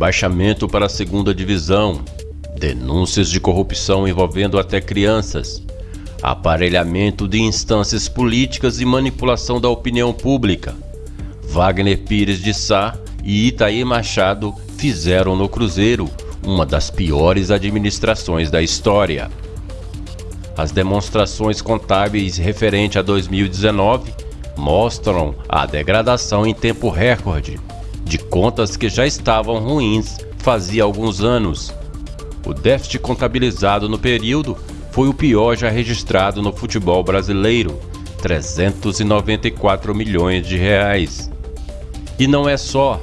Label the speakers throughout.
Speaker 1: rebaixamento para a segunda divisão, denúncias de corrupção envolvendo até crianças, aparelhamento de instâncias políticas e manipulação da opinião pública. Wagner Pires de Sá e Itaí Machado fizeram no Cruzeiro uma das piores administrações da história. As demonstrações contábeis referente a 2019 mostram a degradação em tempo recorde de contas que já estavam ruins fazia alguns anos. O déficit contabilizado no período foi o pior já registrado no futebol brasileiro, 394 milhões de reais. E não é só.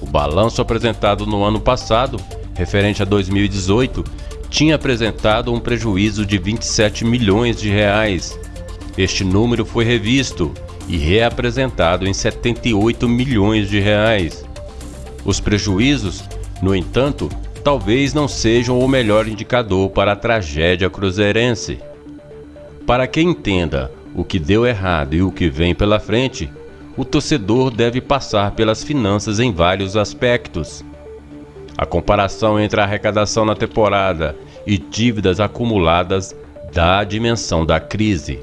Speaker 1: O balanço apresentado no ano passado, referente a 2018, tinha apresentado um prejuízo de 27 milhões de reais. Este número foi revisto e reapresentado em 78 milhões de reais. Os prejuízos, no entanto, talvez não sejam o melhor indicador para a tragédia cruzeirense. Para quem entenda o que deu errado e o que vem pela frente, o torcedor deve passar pelas finanças em vários aspectos. A comparação entre a arrecadação na temporada e dívidas acumuladas dá a dimensão da crise.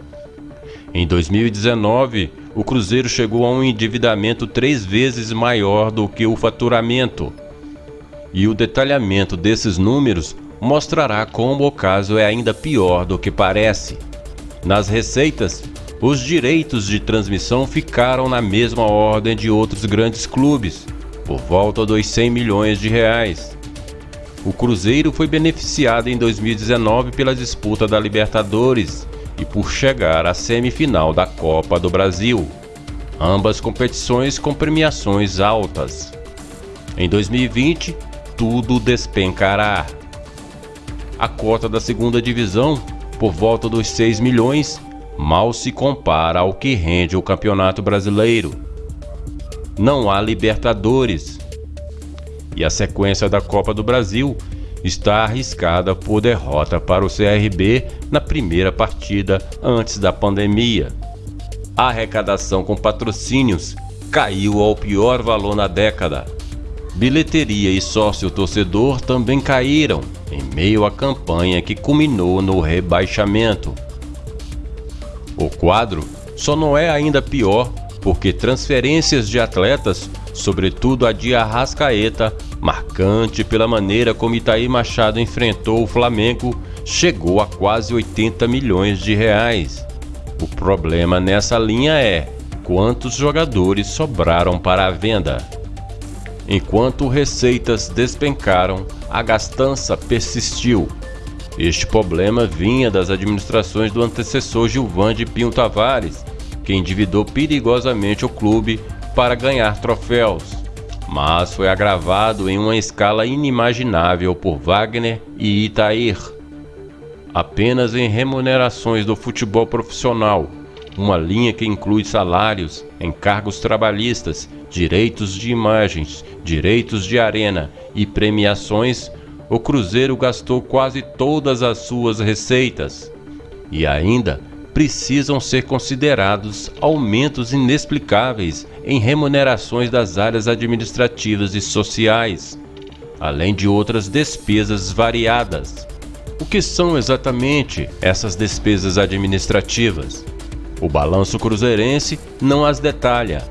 Speaker 1: Em 2019, o Cruzeiro chegou a um endividamento três vezes maior do que o faturamento. E o detalhamento desses números mostrará como o caso é ainda pior do que parece. Nas receitas, os direitos de transmissão ficaram na mesma ordem de outros grandes clubes, por volta dos 100 milhões de reais. O Cruzeiro foi beneficiado em 2019 pela disputa da Libertadores e por chegar à semifinal da Copa do Brasil, ambas competições com premiações altas. Em 2020, tudo despencará. A cota da segunda divisão, por volta dos 6 milhões, mal se compara ao que rende o Campeonato Brasileiro. Não há Libertadores. E a sequência da Copa do Brasil está arriscada por derrota para o CRB na primeira partida antes da pandemia. A arrecadação com patrocínios caiu ao pior valor na década. Bilheteria e sócio-torcedor também caíram em meio à campanha que culminou no rebaixamento. O quadro só não é ainda pior porque transferências de atletas, sobretudo a de Arrascaeta, marcante pela maneira como Itaí Machado enfrentou o Flamengo, chegou a quase 80 milhões de reais. O problema nessa linha é quantos jogadores sobraram para a venda. Enquanto receitas despencaram, a gastança persistiu. Este problema vinha das administrações do antecessor Gilvan de Pinho Tavares, que endividou perigosamente o clube para ganhar troféus mas foi agravado em uma escala inimaginável por Wagner e Itair. Apenas em remunerações do futebol profissional, uma linha que inclui salários, encargos trabalhistas, direitos de imagens, direitos de arena e premiações, o Cruzeiro gastou quase todas as suas receitas. E ainda precisam ser considerados aumentos inexplicáveis em remunerações das áreas administrativas e sociais, além de outras despesas variadas. O que são exatamente essas despesas administrativas? O balanço cruzeirense não as detalha.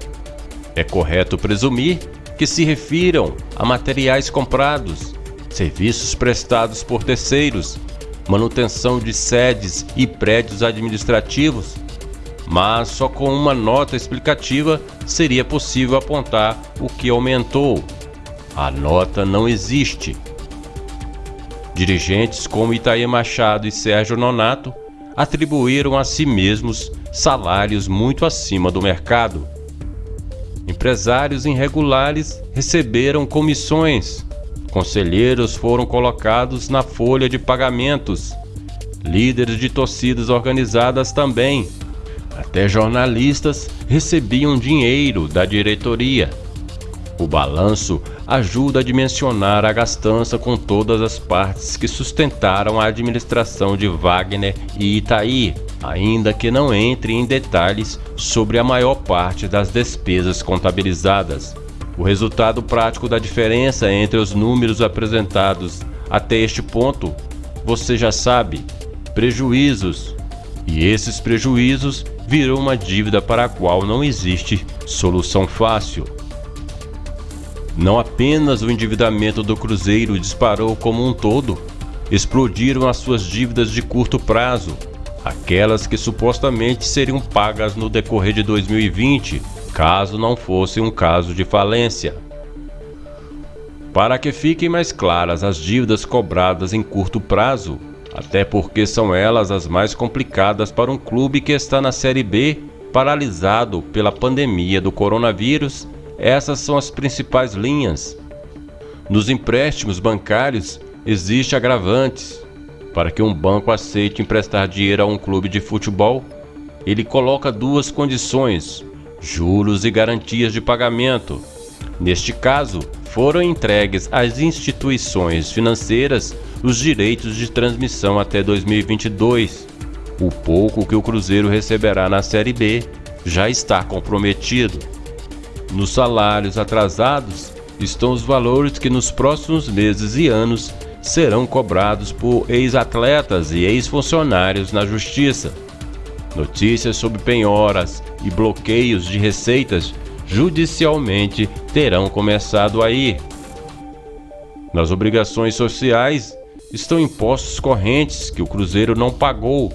Speaker 1: É correto presumir que se refiram a materiais comprados, serviços prestados por terceiros manutenção de sedes e prédios administrativos, mas só com uma nota explicativa seria possível apontar o que aumentou. A nota não existe. Dirigentes como Itaí Machado e Sérgio Nonato atribuíram a si mesmos salários muito acima do mercado. Empresários irregulares receberam comissões Conselheiros foram colocados na folha de pagamentos. Líderes de torcidas organizadas também. Até jornalistas recebiam dinheiro da diretoria. O balanço ajuda a dimensionar a gastança com todas as partes que sustentaram a administração de Wagner e Itaí, ainda que não entre em detalhes sobre a maior parte das despesas contabilizadas. O resultado prático da diferença entre os números apresentados até este ponto, você já sabe: prejuízos. E esses prejuízos viram uma dívida para a qual não existe solução fácil. Não apenas o endividamento do Cruzeiro disparou como um todo, explodiram as suas dívidas de curto prazo, aquelas que supostamente seriam pagas no decorrer de 2020, caso não fosse um caso de falência. Para que fiquem mais claras as dívidas cobradas em curto prazo, até porque são elas as mais complicadas para um clube que está na Série B, paralisado pela pandemia do coronavírus essas são as principais linhas. Nos empréstimos bancários existe agravantes. Para que um banco aceite emprestar dinheiro a um clube de futebol, ele coloca duas condições: juros e garantias de pagamento. Neste caso, foram entregues às instituições financeiras os direitos de transmissão até 2022. O pouco que o Cruzeiro receberá na Série B já está comprometido. Nos salários atrasados estão os valores que nos próximos meses e anos serão cobrados por ex-atletas e ex-funcionários na Justiça. Notícias sobre penhoras e bloqueios de receitas judicialmente terão começado a ir. Nas obrigações sociais estão impostos correntes que o Cruzeiro não pagou.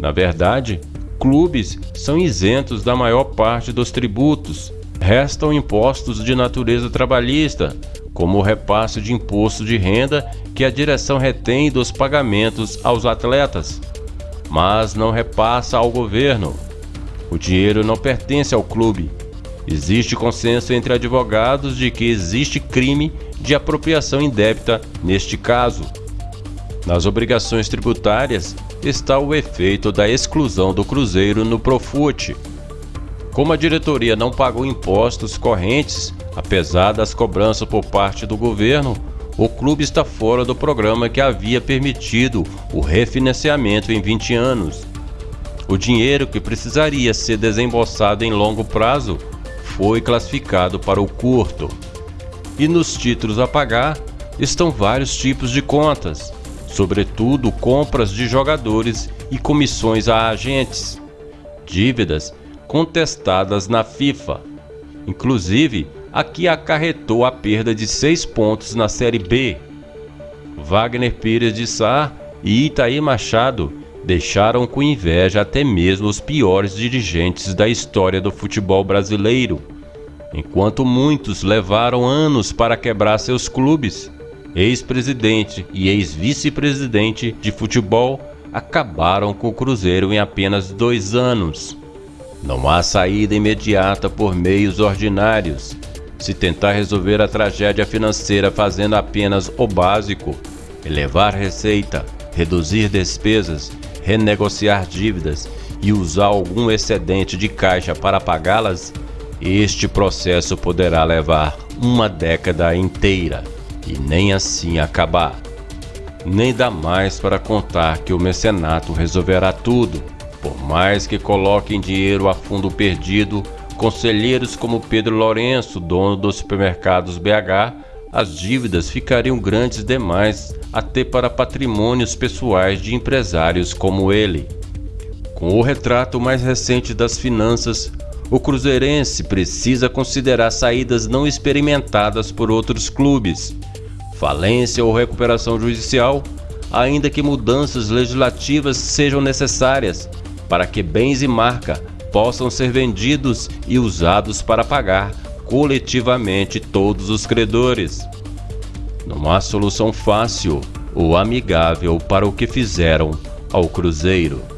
Speaker 1: Na verdade, clubes são isentos da maior parte dos tributos restam impostos de natureza trabalhista, como o repasse de imposto de renda que a direção retém dos pagamentos aos atletas, mas não repassa ao governo. O dinheiro não pertence ao clube. Existe consenso entre advogados de que existe crime de apropriação indébita neste caso. Nas obrigações tributárias está o efeito da exclusão do Cruzeiro no Profute como a diretoria não pagou impostos correntes, apesar das cobranças por parte do governo, o clube está fora do programa que havia permitido o refinanciamento em 20 anos. O dinheiro que precisaria ser desembolsado em longo prazo foi classificado para o curto. E nos títulos a pagar estão vários tipos de contas, sobretudo compras de jogadores e comissões a agentes. Dívidas contestadas na FIFA. Inclusive, aqui acarretou a perda de seis pontos na Série B. Wagner Pires de Sá e Itaí Machado deixaram com inveja até mesmo os piores dirigentes da história do futebol brasileiro. Enquanto muitos levaram anos para quebrar seus clubes, ex-presidente e ex-vice-presidente de futebol acabaram com o Cruzeiro em apenas dois anos. Não há saída imediata por meios ordinários. Se tentar resolver a tragédia financeira fazendo apenas o básico, elevar receita, reduzir despesas, renegociar dívidas e usar algum excedente de caixa para pagá-las, este processo poderá levar uma década inteira e nem assim acabar. Nem dá mais para contar que o mecenato resolverá tudo por mais que coloquem dinheiro a fundo perdido, conselheiros como Pedro Lourenço, dono dos supermercados BH, as dívidas ficariam grandes demais até para patrimônios pessoais de empresários como ele. Com o retrato mais recente das finanças, o Cruzeirense precisa considerar saídas não experimentadas por outros clubes. Falência ou recuperação judicial, ainda que mudanças legislativas sejam necessárias, para que bens e marca possam ser vendidos e usados para pagar coletivamente todos os credores. Não há solução fácil ou amigável para o que fizeram ao Cruzeiro.